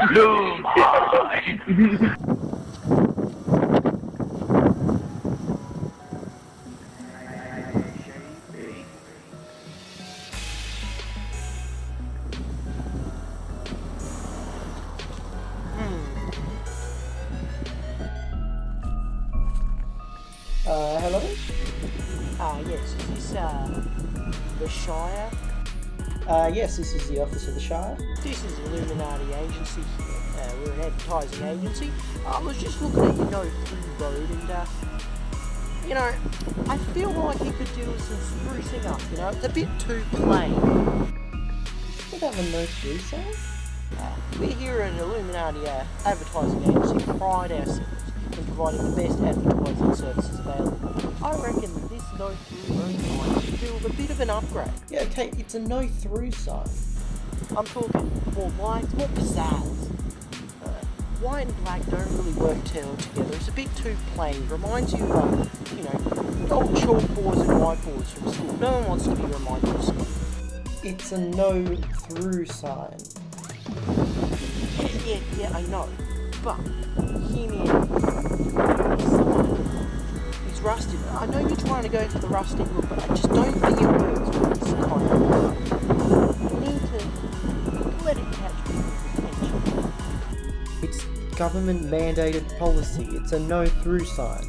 Uh, hello? Uh, yes, is this, uh, the Shire? Uh, yes, this is the office of the Shire. This is Illuminati Agency here. Uh, we're an advertising agency. I was just looking at your no through road and, uh, you know, I feel like you could do with some sprucing up, you know? It's a bit too plain. We have a no through sign? Uh, we're here at Illuminati uh, Advertising Agency pride ourselves in providing the best advertising services available. I reckon that this no through road do a bit of an upgrade. Yeah, okay, it's a no through sign. I'm talking more lights, more pizzazz. Uh, white and black don't really work well together. It's a bit too plain. Reminds you of, you know, old chalkboards and whiteboards from school. No one wants to be reminded of school. It's a no through sign. Yeah, yeah, yeah, I know. But, hear me out. Sign is rusted. I know you're trying to go for the rustic look, but I just don't think it works with this kind You need to let it catch people's attention. It's government mandated policy. It's a no through sign.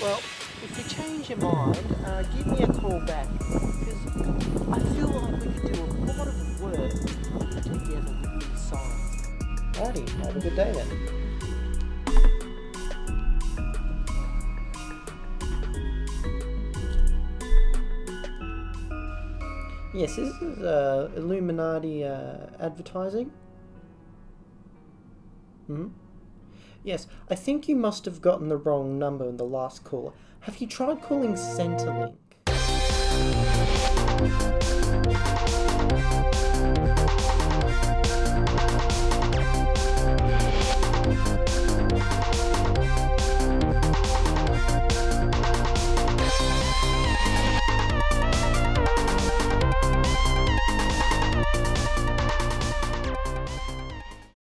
Well, if you change your mind, uh, give me a call back because I feel like we could do a lot of work together with these signs. Righty, have a good day then. Yes, this is uh, Illuminati uh, advertising. Hmm? Yes, I think you must have gotten the wrong number in the last call. Have you tried calling Centrelink?